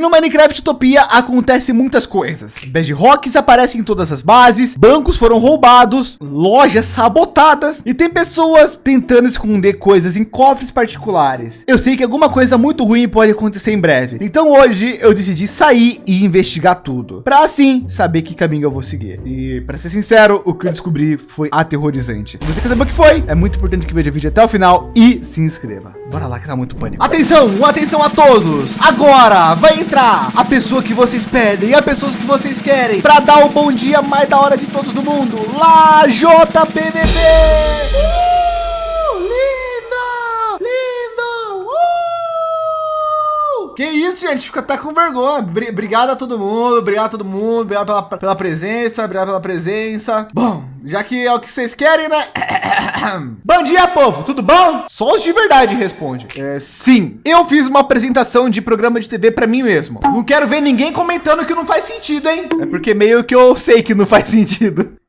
no Minecraft Utopia acontece muitas coisas. Bedrocks aparecem em todas as bases, bancos foram roubados, lojas sabotadas e tem pessoas tentando esconder coisas em cofres particulares. Eu sei que alguma coisa muito ruim pode acontecer em breve. Então hoje eu decidi sair e investigar tudo, para assim saber que caminho eu vou seguir. E para ser sincero, o que eu descobri foi aterrorizante. Se você quer saber o que foi? É muito importante que veja o vídeo até o final e se inscreva. Bora lá que tá muito pânico. Atenção, atenção a todos. Agora vai entrar a pessoa que vocês pedem, a pessoas que vocês querem para dar o bom dia mais da hora de todos do mundo. Lá JPVP. Uh, lindo, lindo. Uh! Que isso, gente? Fica até com vergonha. Obrigado a todo mundo, obrigado a todo mundo, obrigado pela, pela presença, obrigado pela presença. Bom, já que é o que vocês querem, né? bom dia, povo, tudo bom? Só os de verdade responde. É, sim, eu fiz uma apresentação de programa de TV para mim mesmo. Não quero ver ninguém comentando que não faz sentido, hein? É porque meio que eu sei que não faz sentido.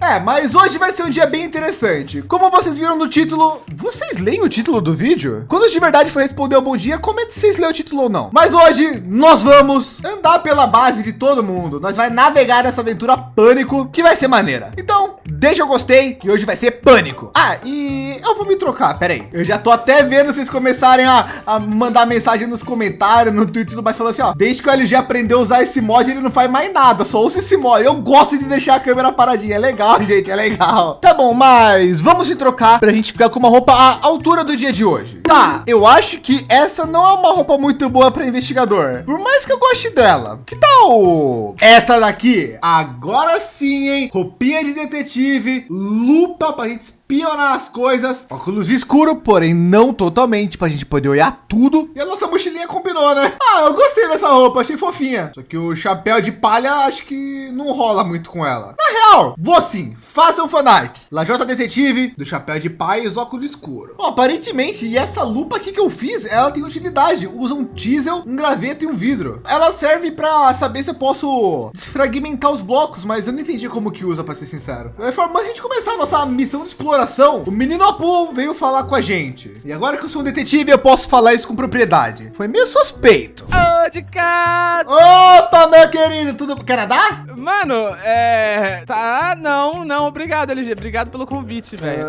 É, mas hoje vai ser um dia bem interessante. Como vocês viram no título, vocês leem o título do vídeo? Quando de verdade for responder o bom dia, comente se vocês leem o título ou não. Mas hoje nós vamos andar pela base de todo mundo. Nós vai navegar nessa aventura pânico, que vai ser maneira. Então, deixa o gostei, que hoje vai ser pânico. Ah, e eu vou me trocar, peraí. Eu já tô até vendo vocês começarem a, a mandar mensagem nos comentários, no Twitter e mais, falando assim, ó. Desde que o LG aprendeu a usar esse mod, ele não faz mais nada, só usa esse mod. Eu gosto de deixar a câmera paradinha, é legal gente, é legal. Tá bom, mas vamos se trocar para a gente ficar com uma roupa à altura do dia de hoje. Tá, eu acho que essa não é uma roupa muito boa para investigador. Por mais que eu goste dela. Que tal essa daqui? Agora sim, hein? Roupinha de detetive, lupa para a gente espionar as coisas. Óculos escuro, porém não totalmente, para a gente poder olhar tudo. E a nossa mochilinha combinou, né? Ah, eu gostei dessa roupa, achei fofinha. Só que o chapéu de palha, acho que não rola muito com ela. Na real, vou sim, façam fanarts. Lajota Detetive, do chapéu de pai e os óculos escuro. Bom, aparentemente, e essa lupa aqui que eu fiz, ela tem utilidade. Usa um diesel, um graveto e um vidro. Ela serve para saber se eu posso desfragmentar os blocos, mas eu não entendi como que usa, para ser sincero. É forma a gente começar a nossa missão de exploração exploração, o menino Apu veio falar com a gente. E agora que eu sou um detetive, eu posso falar isso com propriedade. Foi meio suspeito. Ô, de casa! Opa, meu querido, tudo... Quer nadar? Mano, é... Tá, não, não, obrigado, LG. Obrigado pelo convite, velho.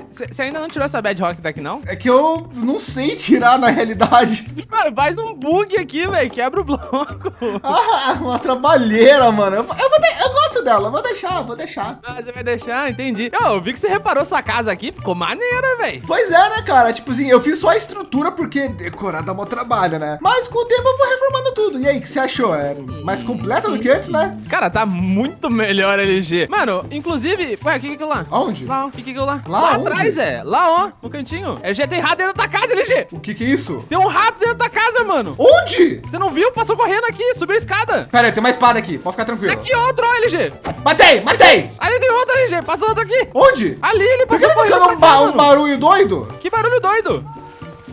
Você é... ainda não tirou essa bad rock daqui, não? É que eu não sei tirar na realidade. Mano, faz um bug aqui, velho. Quebra o bloco. Ah, uma trabalheira, mano. Eu, eu, eu gosto dela, vou deixar, vou deixar. Ah, você vai deixar? Entendi. Eu, eu vi que você reparou sua casa aqui, ficou maneira, velho. Pois é, né, cara? Tipo assim, eu fiz só a estrutura porque decorar dá mó trabalho, né? Mas com o tempo eu vou reformando tudo. E aí, o que você achou? É mais completa do que antes, né? Cara, tá muito melhor LG. Mano, inclusive, ué, o que é aquilo lá? Onde? Lá, o que é aquilo lá? Lá, lá atrás, é. Lá, ó, no cantinho. LG tem rato dentro da casa, LG. O que que é isso? Tem um rato dentro da casa, mano. Onde? Você não viu? Passou correndo aqui, subiu a escada. Pera aí, tem uma espada aqui. Pode ficar tranquilo. Aqui outro, ó, LG. Matei, matei. Ali tem outro, LG. Passou outro aqui. Onde? Ali, ele passou correndo um, ba um barulho doido? Que barulho doido?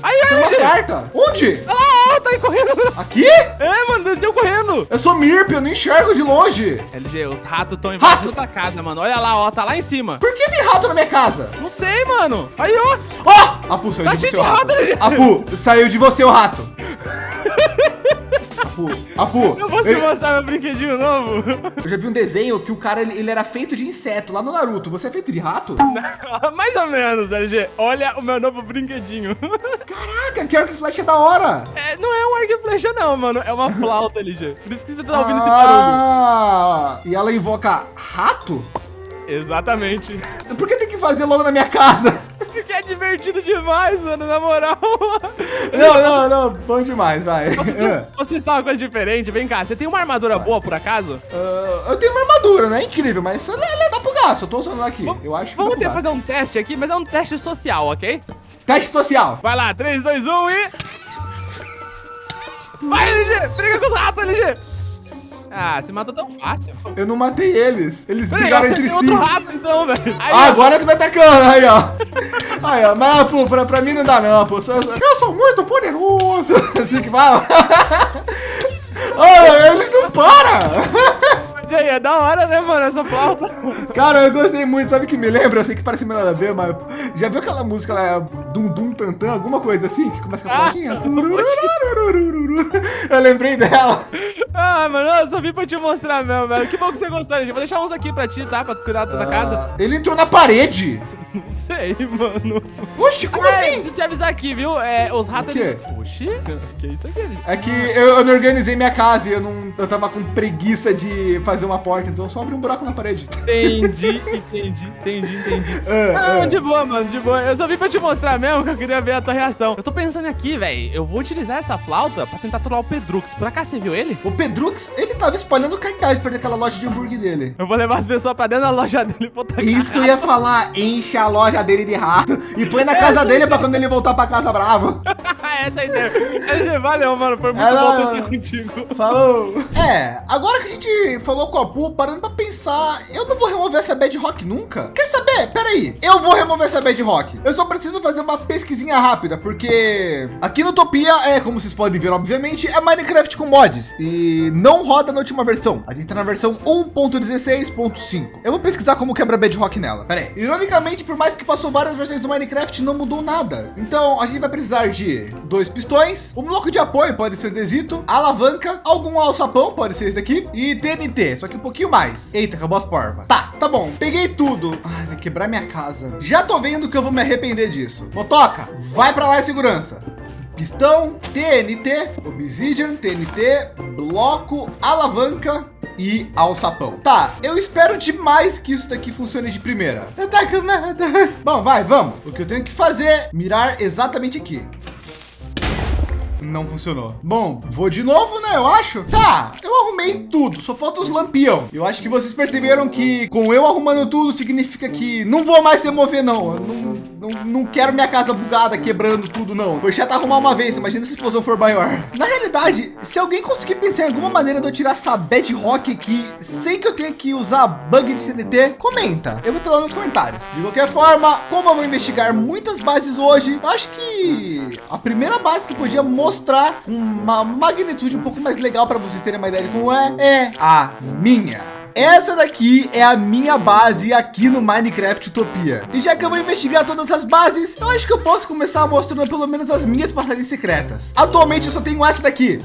Aí, aí, uma carta. Onde? Ah, tá aí correndo. Aqui? É, mano, desceu correndo. Eu sou Mirp, eu não enxergo de longe. LG, os ratos estão embaixo da casa, mano. Olha lá, ó, tá lá em cima. Por que tem rato na minha casa? Não sei, mano. Aí, ó. Ó, Apu, saiu tá de você, o rato. rato Apu, saiu de você o rato. Apu, Apu. Eu posso ele... te mostrar meu brinquedinho novo? Eu já vi um desenho que o cara, ele, ele, era feito de inseto lá no Naruto. Você é feito de rato? Mais ou menos, LG. Olha o meu novo brinquedinho. Caraca, que arco e flecha da hora. É, não é um arco e flecha não, mano. É uma flauta, LG. Por isso que você tá ouvindo ah, esse barulho. E ela invoca rato? Exatamente. Por que tem que fazer logo na minha casa? É divertido demais, mano, na moral. Não, não, não, bom demais, vai. Posso, posso testar uma coisa diferente? Vem cá, você tem uma armadura vai. boa, por acaso? Uh, eu tenho uma armadura, né? Incrível, mas ela, ela dá pro gasto, eu tô usando ela aqui. Eu acho que Vamos ter fazer um teste aqui, mas é um teste social, ok? Teste social. Vai lá, 3, 2, 1 e... Vai, LG! Briga com os ratos, LG! Ah, você matou tão fácil. Eu não matei eles. Eles Peraí, brigaram entre si. outro rato, então, velho. Ah, agora você vai atacando. Aí, ó. Aí, ó. Mas, pô, pra, pra mim não dá, não, pô. Eu sou, muito poderoso. Assim que fala. Olha, eles não param. Mas aí, da hora, né, mano, essa flauta. Cara, eu gostei muito, sabe o que me lembra? Eu sei que parece meio nada a ver, mas já viu aquela música lá, Dum Dum Tantan, alguma coisa assim, que começa com a Ah, flautinha? Tururururururu. Eu lembrei dela. Ah, mano, eu só vim pra te mostrar mesmo, velho. Que bom que você gostou, gente. Vou deixar uns aqui pra ti, tá? Pra tu cuidar da tua casa. Ah, Ele entrou na parede. Não sei, mano. Oxe, como Ah, assim? preciso te avisar aqui, viu? É, os ratos, eles... Oxi, que isso aqui? É que eu, eu não organizei minha casa e eu não. Eu tava com preguiça de fazer uma porta, então eu só abri um buraco na parede. Entendi, entendi, entendi, entendi. É, Não, é. de boa, mano, de boa. Eu só vim pra te mostrar mesmo que eu queria ver a tua reação. Eu tô pensando aqui, velho. Eu vou utilizar essa flauta pra tentar trollar o Pedrux. Por acaso você viu ele? O Pedrux, ele tava espalhando cartaz perto daquela loja de hambúrguer dele. Eu vou levar as pessoas pra dentro da loja dele e botar Isso que eu ia falar, enche a loja dele de rato e põe na casa dele pra quando ele voltar pra casa bravo. Essa é a ideia. LG, valeu, mano. Foi muito É, bom testar contigo. Falou. É, agora que a gente falou com a Poo, parando pra pensar, eu não vou remover essa bad rock nunca. Quer saber? Pera aí, eu vou remover essa bad rock. Eu só preciso fazer uma pesquisinha rápida, porque aqui no Topia é, como vocês podem ver, obviamente, é Minecraft com mods e não roda na última versão. A gente tá na versão 1.16.5. Eu vou pesquisar como quebra bad rock nela. Pera aí. Ironicamente, por mais que passou várias versões do Minecraft, não mudou nada. Então, a gente vai precisar de dois pistões, um bloco de apoio, pode ser desito, alavanca, algum alçapão, pode ser esse daqui, e TNT, só que um pouquinho mais. Eita, acabou as porvas. Tá, tá bom. Peguei tudo. Ai, vai quebrar minha casa. Já tô vendo que eu vou me arrepender disso. Motoca, vai pra lá segurança. Pistão, TNT, Obsidian, TNT, bloco, alavanca e alçapão. Tá, eu espero demais que isso daqui funcione de primeira. Tá com nada. Bom, vai, vamos. O que eu tenho que fazer é mirar exatamente aqui. Não funcionou. Bom, vou de novo, né? Eu acho. Tá, eu arrumei tudo, só falta os lampião. Eu acho que vocês perceberam que com eu arrumando tudo significa que não vou mais remover, não. Eu não, não, não quero minha casa bugada, quebrando tudo, não. Foi chato arrumar uma vez, imagina se a explosão for maior. Na realidade, se alguém conseguir pensar em alguma maneira de eu tirar essa bedrock aqui sem que eu tenha que usar bug de CNT, comenta. Eu vou ter lá nos comentários. De qualquer forma, como eu vou investigar muitas bases hoje, acho que a primeira base que podia mostrar uma magnitude um pouco mais legal para vocês terem uma ideia de como é, é a minha. Essa daqui é a minha base aqui no Minecraft Utopia. E já que eu vou investigar todas as bases, eu acho que eu posso começar mostrando pelo menos as minhas passagens secretas. Atualmente eu só tenho essa daqui.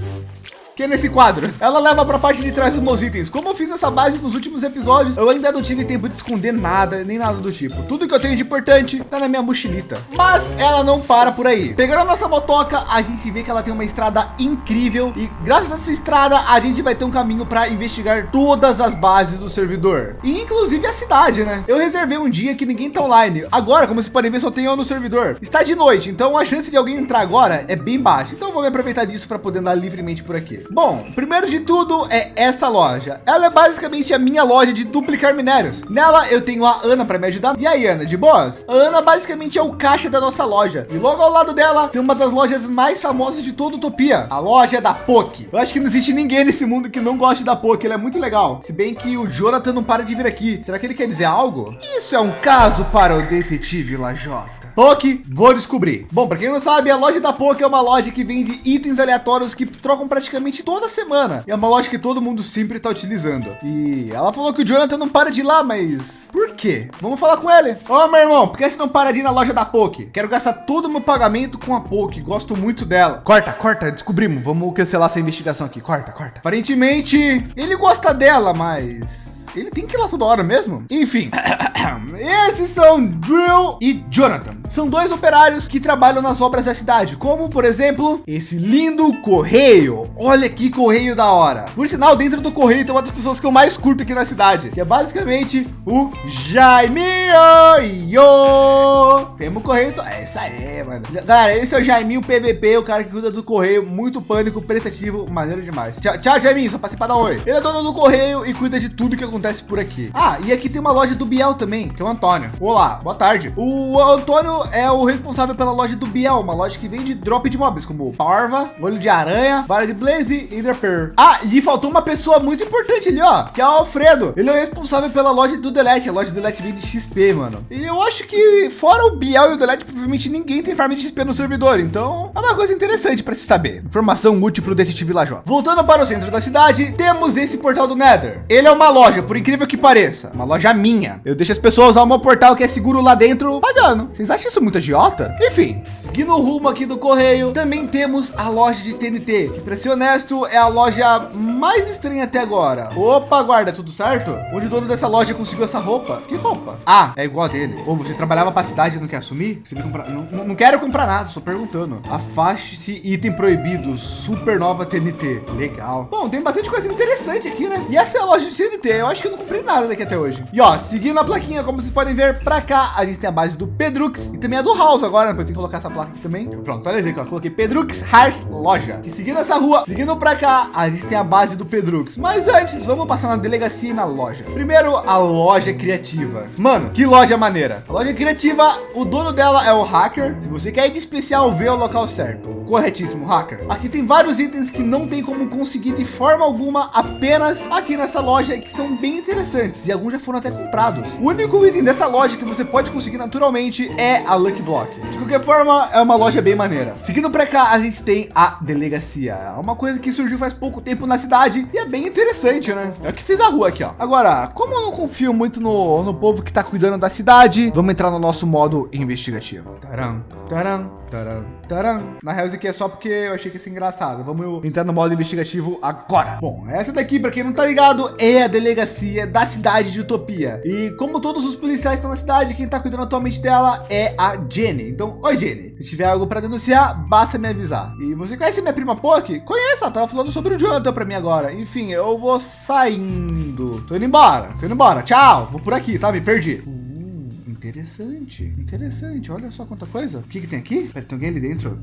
Que é nesse quadro. Ela leva para a parte de trás dos meus itens. Como eu fiz essa base nos últimos episódios, eu ainda não tive tempo de esconder nada, nem nada do tipo. Tudo que eu tenho de importante tá na minha mochilita. Mas ela não para por aí. Pegando a nossa motoca, a gente vê que ela tem uma estrada incrível. E graças a essa estrada, a gente vai ter um caminho para investigar todas as bases do servidor. E inclusive a cidade, né? Eu reservei um dia que ninguém tá online. Agora, como vocês podem ver, só tem eu no servidor. Está de noite, então a chance de alguém entrar agora é bem baixa. Então eu vou me aproveitar disso para poder andar livremente por aqui. Bom, primeiro de tudo é essa loja. Ela é basicamente a minha loja de duplicar minérios. Nela eu tenho a Ana para me ajudar. E aí, Ana, de boas? A Ana basicamente é o caixa da nossa loja. E logo ao lado dela tem uma das lojas mais famosas de toda Utopia. A loja da POC. Eu acho que não existe ninguém nesse mundo que não goste da POC. Ela é muito legal. Se bem que o Jonathan não para de vir aqui. Será que ele quer dizer algo? Isso é um caso para o detetive Lajota. POC, vou descobrir. Bom, para quem não sabe, a loja da POC é uma loja que vende itens aleatórios que trocam praticamente toda semana. É uma loja que todo mundo sempre está utilizando. E ela falou que o Jonathan não para de ir lá, mas por quê? Vamos falar com ele. Ô, meu irmão, por que você não para de ir na loja da POC? Quero gastar todo o meu pagamento com a POC. Gosto muito dela. Corta, corta, descobrimos. Vamos cancelar essa investigação aqui. Corta, corta. Aparentemente, ele gosta dela, mas ele tem que ir lá toda hora mesmo? Enfim, esses são Drill e Jonathan. São dois operários que trabalham nas obras da cidade, como por exemplo, esse lindo correio. Olha que correio da hora. Por sinal, dentro do correio tem uma das pessoas que eu mais curto aqui na cidade, que é basicamente o Jaiminho. Temos correio. É isso aí, mano. Galera, esse é o Jaiminho PVP, o cara que cuida do correio, muito pânico, prestativo, maneiro demais. Tchau, tchau Jaiminho, só passei para dar um oi. Ele é dono do correio e cuida de tudo que acontece por aqui. Ah, e aqui tem uma loja do Biel também, que é o Antônio. Olá, boa tarde. O Antônio é o responsável pela loja do Biel, uma loja que vende drop de mobs, como Parva, Olho de Aranha, Vara de Blaze e Enderpearl. Ah, e faltou uma pessoa muito importante ali, ó, que é o Alfredo. Ele é o responsável pela loja do Delete, a loja do Delete vende XP, mano. E eu acho que fora o Biel e o Delete, provavelmente ninguém tem farm de XP no servidor, então é uma coisa interessante para se saber. Informação útil para o detetive Lajó. Voltando para o centro da cidade, temos esse portal do Nether. Ele é uma loja, por incrível que pareça, uma loja minha. Eu deixo as pessoas usar o meu portal que é seguro lá dentro pagando. Vocês acham isso muito agiota? Enfim, seguindo o rumo aqui do correio, também temos a loja de TNT, que para ser honesto é a loja mais estranha até agora. Opa, guarda, tudo certo? Onde o dono dessa loja conseguiu essa roupa? Que roupa? Ah, é igual a dele. Ou você trabalhava para a cidade e não quer assumir? Comprar... não, não, não quero comprar nada, só perguntando. Afaste-se item proibido, super nova TNT. Legal. Bom, tem bastante coisa interessante aqui, né? E essa é a loja de TNT. Eu acho que eu não comprei nada daqui até hoje. E ó, seguindo a plaquinha, como vocês podem ver para cá, a gente tem a base do Pedrux e também a do House agora, né? Depois tem que colocar essa placa aqui também. Pronto, olha aí, ó. Coloquei Pedrux Hearts Loja. E seguindo essa rua, seguindo para cá, a gente tem a base do Pedrux. Mas antes, vamos passar na delegacia e na loja. Primeiro, a loja criativa. Mano, que loja maneira. A loja criativa, o dono dela é o hacker. Se você quer ir de especial, vê o local certo. Corretíssimo, hacker. Aqui tem vários itens que não tem como conseguir de forma alguma, apenas aqui nessa loja, que são bem interessantes e alguns já foram até comprados. O único item dessa loja que você pode conseguir naturalmente é a Lucky Block. De qualquer forma, é uma loja bem maneira. Seguindo para cá, a gente tem a delegacia. É uma coisa que surgiu faz pouco tempo na cidade e é bem interessante, né? É o que fiz a rua aqui, ó. Agora, como eu não confio muito no, no povo que está cuidando da cidade, vamos entrar no nosso modo investigativo. Taram, taram. Taran, taran. Na real, aqui é só porque eu achei que ia ser engraçado. Vamos entrar no modo investigativo agora. Bom, essa daqui, para quem não tá ligado, é a delegacia da cidade de Utopia. E como todos os policiais estão na cidade, quem tá cuidando atualmente dela é a Jenny. Então, oi Jenny, se tiver algo para denunciar, basta me avisar. E você conhece minha prima Poke? Conheça, tava falando sobre o Jonathan para mim agora. Enfim, eu vou saindo. Tô indo embora, tô indo embora. Tchau, vou por aqui, tá? Me perdi. Interessante, interessante. Olha só quanta coisa. O que, que tem aqui? Pera, tem alguém ali dentro.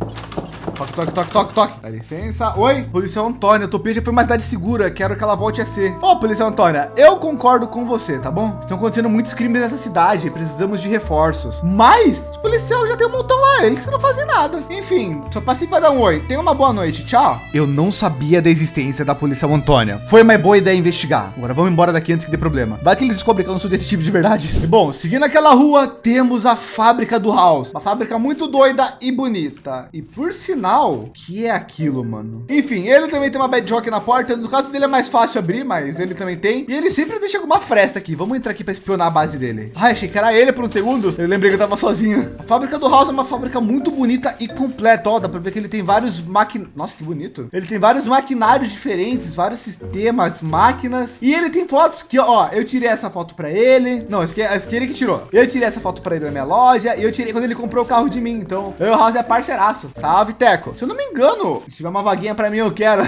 Toque, toque, toque, toque, toque. Dá licença. Oi, policial Antônia. Utopia já foi uma cidade segura. Quero que ela volte a ser. Ô, oh, policial Antônia, eu concordo com você, tá bom? Estão acontecendo muitos crimes nessa cidade. Precisamos de reforços. Mas os policiais já tem um montão lá. Eles que não fazem nada. Enfim, só passei para dar um oi. Tenha uma boa noite. Tchau. Eu não sabia da existência da policial Antônia. Foi uma boa ideia investigar. Agora vamos embora daqui antes que dê problema. Vai que eles descobrem que eu não sou detetive de verdade. E, bom, seguindo aquela rua temos a fábrica do House. Uma fábrica muito doida e bonita. E por sinal, que é aquilo, mano? Enfim, ele também tem uma bedrock na porta. No caso dele é mais fácil abrir, mas ele também tem. E ele sempre deixa alguma fresta aqui. Vamos entrar aqui para espionar a base dele. Ai, achei que era ele por um segundo. Eu lembrei que eu tava sozinho. A fábrica do House é uma fábrica muito bonita e completa. Ó, dá para ver que ele tem vários máquinas. Nossa, que bonito. Ele tem vários maquinários diferentes, vários sistemas, máquinas. E ele tem fotos que, ó, eu tirei essa foto para ele. Não, esse aqui é ele que tirou. Eu tirei tirei essa foto para ele na minha loja e eu tirei quando ele comprou o carro de mim. Então, eu e o House é parceiraço. Salve, Teco. Se eu não me engano, se tiver uma vaguinha para mim, eu quero.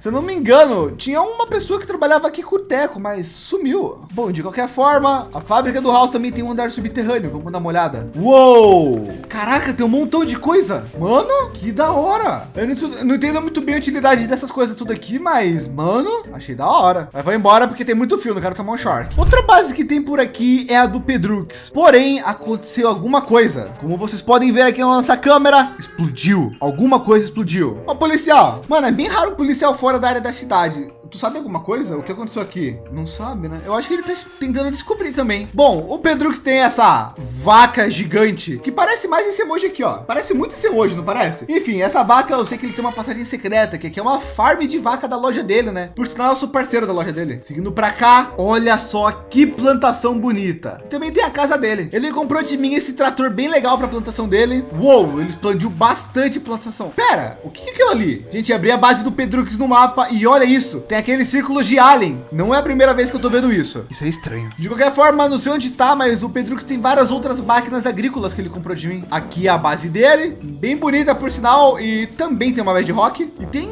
Se eu não me engano, tinha uma pessoa que trabalhava aqui com o Teco, mas sumiu. Bom, de qualquer forma, a fábrica do House também tem um andar subterrâneo. Vamos dar uma olhada. Uou! Caraca, tem um montão de coisa. Mano, que da hora. Eu não, não entendo muito bem a utilidade dessas coisas tudo aqui, mas, mano, achei da hora. Mas vou embora porque tem muito fio, não quero tomar um shark. Outra base que tem por aqui é a do Pedrux. Porém, aconteceu alguma coisa. Como vocês podem ver aqui na nossa câmera, explodiu. Alguma coisa explodiu. Ó, policial. Mano, é bem raro o policial fora fora da área da cidade. Tu sabe alguma coisa? O que aconteceu aqui? Não sabe, né? Eu acho que ele tá tentando descobrir também. Bom, o Pedrux tem essa vaca gigante que parece mais esse emoji aqui, ó. Parece muito esse emoji, não parece? Enfim, essa vaca, eu sei que ele tem uma passarinha secreta, que aqui é uma farm de vaca da loja dele, né? Por sinal, eu sou parceiro da loja dele. Seguindo para cá, olha só que plantação bonita. Também tem a casa dele. Ele comprou de mim esse trator bem legal para plantação dele. Uou, ele expandiu bastante plantação. Pera, o que é aquilo ali? Gente, abri a base do Pedrux no mapa e olha isso. Tem aqueles círculos de alien. Não é a primeira vez que eu tô vendo isso. Isso é estranho. De qualquer forma, não sei onde tá, mas o Pedrux tem várias outras máquinas agrícolas que ele comprou de mim. Aqui é a base dele, bem bonita por sinal, e também tem uma bedrock. E tem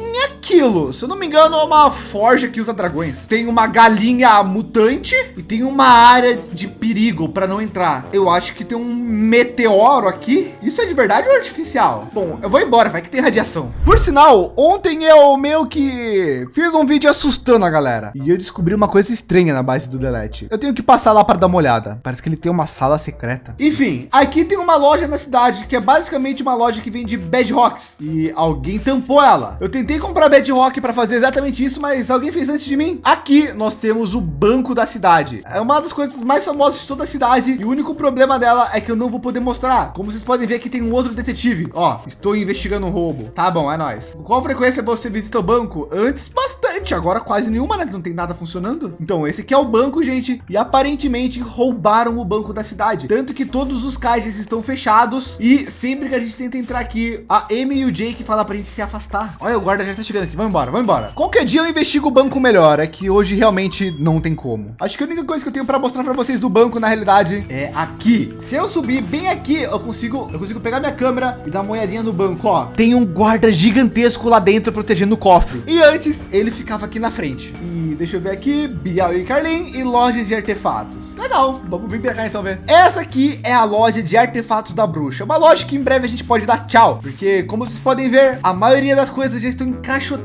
aquilo, se eu não me engano, é uma forja que usa dragões. Tem uma galinha mutante e tem uma área de perigo para não entrar. Eu acho que tem um meteoro aqui. Isso é de verdade ou artificial? Bom, eu vou embora, vai que tem radiação. Por sinal, ontem eu meio que fiz um vídeo assustando a galera e eu descobri uma coisa estranha na base do Delete. Eu tenho que passar lá para dar uma olhada. Parece que ele tem uma sala secreta. Enfim, aqui tem uma loja na cidade que é basicamente uma loja que vende bedrocks e alguém tampou ela. Eu tentei comprar bedrock para fazer exatamente isso, mas alguém fez antes de mim. Aqui nós temos o banco da cidade. É uma das coisas mais famosas de toda a cidade e o único problema dela é que eu não vou poder mostrar. Como vocês podem ver aqui tem um outro detetive. Ó, estou investigando um roubo. Tá bom, é nóis. Com qual frequência você visita o banco? Antes, bastante. Agora quase nenhuma, né? Não tem nada funcionando. Então esse aqui é o banco, gente. E aparentemente roubaram o banco da cidade. Tanto que todos os caixas estão fechados. E sempre que a gente tenta entrar aqui, a Amy e o Jake falam para a gente se afastar. Olha, o guarda já está chegando aqui. Vamos embora, vamos embora. Qualquer dia eu investigo o banco melhor. É que hoje realmente não tem como. Acho que a única coisa que eu tenho para mostrar para vocês do banco, na realidade, é aqui. Se eu subir bem aqui, eu consigo, eu consigo pegar minha câmera e dar uma olhadinha no banco. Ó, tem um guarda gigantesco lá dentro protegendo o cofre. E antes ele ficava aqui na frente. E deixa eu ver aqui, Bial e Carlin e lojas de artefatos. Legal, vamos vir para cá então ver. Essa aqui é a loja de artefatos da bruxa. Uma loja que em breve a gente pode dar tchau, porque como vocês podem ver, a maioria das coisas já estão encaixotadas.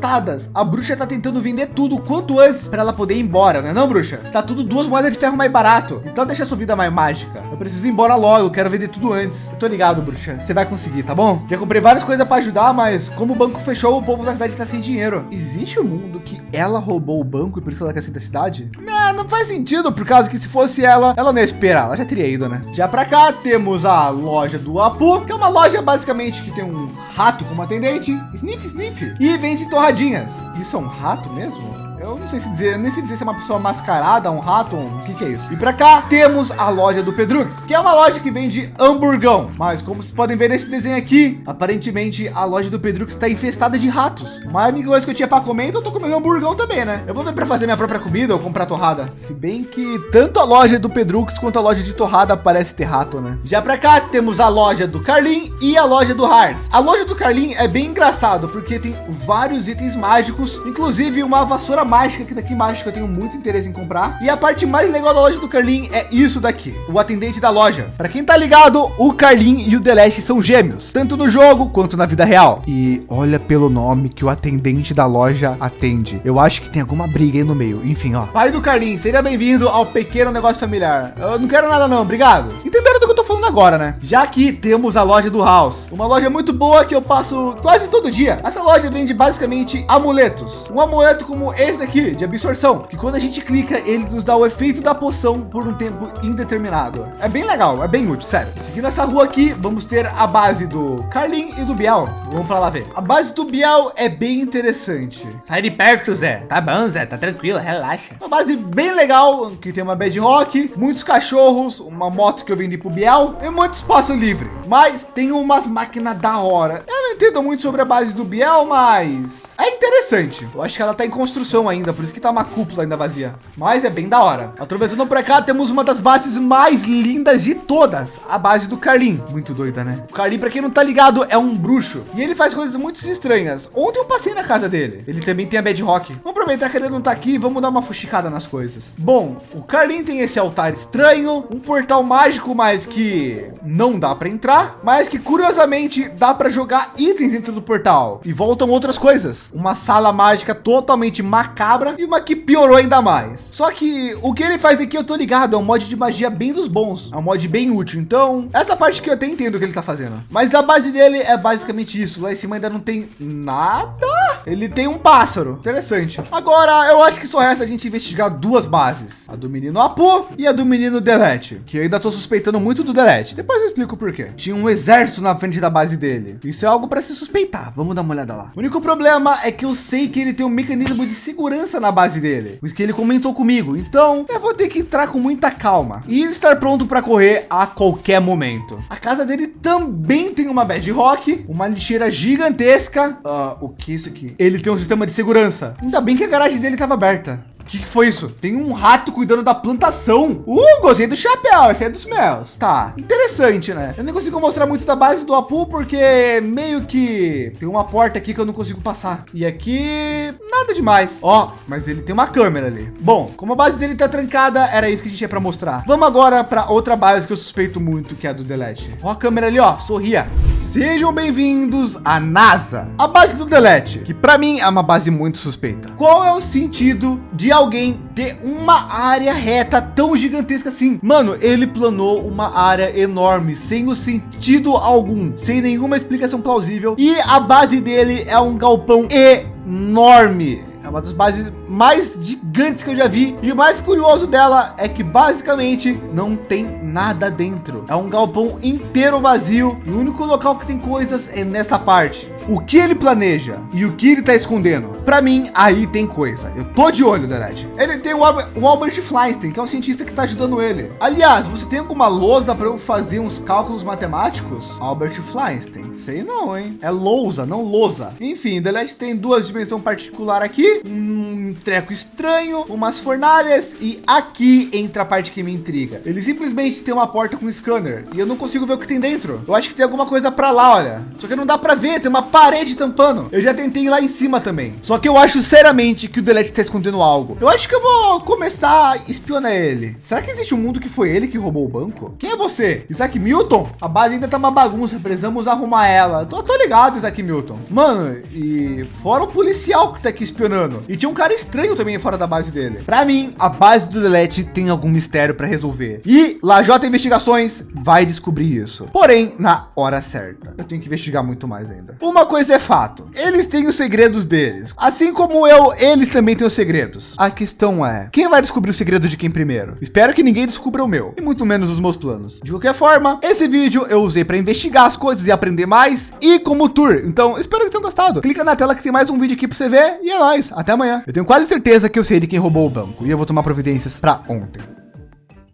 A bruxa tá tentando vender tudo quanto antes para ela poder ir embora, né? Não, bruxa? Tá tudo duas moedas de ferro mais barato. Então deixa sua vida mais mágica. Eu preciso ir embora logo, quero vender tudo antes. Eu tô ligado, bruxa. Você vai conseguir, tá bom? Já comprei várias coisas para ajudar, mas como o banco fechou, o povo da cidade tá sem dinheiro. Existe um mundo que ela roubou o banco e por isso ela quer sair da cidade? Não, não faz sentido, por causa que se fosse ela, ela não ia esperar, ela já teria ido, né? Já para cá temos a loja do Apu, que é uma loja basicamente que tem um rato como atendente, sniff, sniff, e vende torradinhas. Isso é um rato mesmo? Eu não sei se dizer, nem sei dizer se é uma pessoa mascarada, um rato, o que, que é isso. E para cá temos a loja do Pedrux, que é uma loja que vende hamburgão. Mas como vocês podem ver nesse desenho aqui, aparentemente a loja do Pedrux está infestada de ratos. Mas a única coisa que eu tinha para comer, então eu tô comendo hamburgão também, né? Eu vou ver para fazer minha própria comida ou comprar torrada. Se bem que tanto a loja do Pedrux quanto a loja de torrada parece ter rato, né? Já para cá temos a loja do Carlin e a loja do Hars. A loja do Carlin é bem engraçado porque tem vários itens mágicos, inclusive uma vassoura mágica que daqui embaixo que eu tenho muito interesse em comprar. E a parte mais legal da loja do Carlin é isso daqui, o atendente da loja. Para quem tá ligado, o Carlin e o Deleste são gêmeos, tanto no jogo quanto na vida real. E olha pelo nome que o atendente da loja atende. Eu acho que tem alguma briga aí no meio. Enfim, ó. Pai do Carlin, seja bem-vindo ao pequeno negócio familiar. Eu não quero nada não, obrigado. Entenderam do que eu tô falando agora, né? Já aqui temos a loja do House, uma loja muito boa que eu passo quase todo dia. Essa loja vende basicamente amuletos. Um amuleto como esse daqui, de absorção, que quando a gente clica, ele nos dá o efeito da poção por um tempo indeterminado. É bem legal, é bem útil, sério. Seguindo essa rua aqui, vamos ter a base do Carlin e do Biel. Vamos para lá ver. A base do Biel é bem interessante. Sai de perto, Zé. Tá bom, Zé, tá tranquilo, relaxa. Uma base bem legal, que tem uma bed rock, muitos cachorros, uma moto que eu vendi pro Biel e muito espaço livre. Mas tem umas máquinas da hora. Eu não entendo muito sobre a base do Biel, mas é interessante. Eu acho que ela tá em construção ainda, por isso que tá uma cúpula ainda vazia. Mas é bem da hora. Atravessando por cá, temos uma das bases mais lindas de todas. A base do Carlin. Muito doida, né? O Carlin, para quem não tá ligado, é um bruxo. E ele faz coisas muito estranhas. Ontem eu passei na casa dele. Ele também tem a bedrock. Vamos aproveitar que ele não tá aqui. Vamos dar uma fuxicada nas coisas. Bom, o Carlin tem esse altar estranho. Um portal mágico, mas que não dá para entrar. Mas que curiosamente dá para jogar itens dentro do portal. E voltam outras coisas uma sala mágica totalmente macabra e uma que piorou ainda mais. Só que o que ele faz aqui eu tô ligado, é um mod de magia bem dos bons, é um mod bem útil. Então, essa parte que eu até entendo o que ele tá fazendo. Mas a base dele é basicamente isso. Lá em cima ainda não tem nada. Ele tem um pássaro. Interessante. Agora, eu acho que só resta a gente investigar duas bases. A do menino Apu e a do menino Delete. Que eu ainda tô suspeitando muito do Delete. Depois eu explico por quê. Tinha um exército na frente da base dele. Isso é algo para se suspeitar. Vamos dar uma olhada lá. O único problema é que eu sei que ele tem um mecanismo de segurança na base dele. Porque ele comentou comigo. Então, eu vou ter que entrar com muita calma. E estar pronto para correr a qualquer momento. A casa dele também tem uma bedrock. Uma lixeira gigantesca. Uh, o que é isso aqui? Ele tem um sistema de segurança. Ainda bem que a garagem dele estava aberta. O que, que, foi isso? Tem um rato cuidando da plantação. Uh, gostei do chapéu. Esse é dos meus. Tá, interessante, né? Eu nem consigo mostrar muito da base do Apu, porque meio que tem uma porta aqui que eu não consigo passar. E aqui, nada demais. Ó, mas ele tem uma câmera ali. Bom, como a base dele tá trancada, era isso que a gente tinha para mostrar. Vamos agora para outra base que eu suspeito muito, que é a do Delete. Ó a câmera ali, ó, sorria. Sejam bem-vindos à NASA, a base do Delete, que para mim é uma base muito suspeita. Qual é o sentido de alguém ter uma área reta tão gigantesca assim? Mano, ele planou uma área enorme, sem o sentido algum, sem nenhuma explicação plausível. E a base dele é um galpão enorme. É uma das bases mais gigantes que eu já vi. E o mais curioso dela é que basicamente não tem nada dentro. É um galpão inteiro vazio. E o único local que tem coisas é nessa parte. O que ele planeja e o que ele tá escondendo, para mim aí tem coisa. Eu tô de olho, Delete. Ele tem o, Albert, o Albert que é o cientista que tá ajudando ele. Aliás, você tem alguma lousa para eu fazer uns cálculos matemáticos? Albert Feinstein. Sei não, hein? É lousa, não lousa. Enfim, Delete tem duas dimensões particular aqui, um treco estranho, umas fornalhas e aqui entra a parte que me intriga. Ele simplesmente tem uma porta com scanner e eu não consigo ver o que tem dentro. Eu acho que tem alguma coisa para lá, olha. Só que não dá para ver, tem uma parede tampando. Eu já tentei ir lá em cima também. Só que eu acho seriamente que o Delete está escondendo algo. Eu acho que eu vou começar a espionar ele. Será que existe um mundo que foi ele que roubou o banco? Quem é você? Isaac Milton? A base ainda tá uma bagunça, precisamos arrumar ela. Tô, tô ligado, Isaac Milton. Mano, e fora o policial que tá aqui espionando. E tinha um cara estranho também fora da base dele. Para mim, a base do Delete tem algum mistério para resolver. E Lajota Investigações vai descobrir isso. Porém, na hora certa. Eu tenho que investigar muito mais ainda. Uma coisa é fato. Eles têm os segredos deles. Assim como eu, eles também têm os segredos. A questão é, quem vai descobrir o segredo de quem primeiro? Espero que ninguém descubra o meu. E muito menos os meus planos. De qualquer forma, esse vídeo eu usei para investigar as coisas e aprender mais. E como tour. Então, espero que tenham gostado. Clica na tela que tem mais um vídeo aqui para você ver. E é nóis. Até amanhã. Eu tenho quase certeza que eu sei de quem roubou o banco. E eu vou tomar providências para ontem.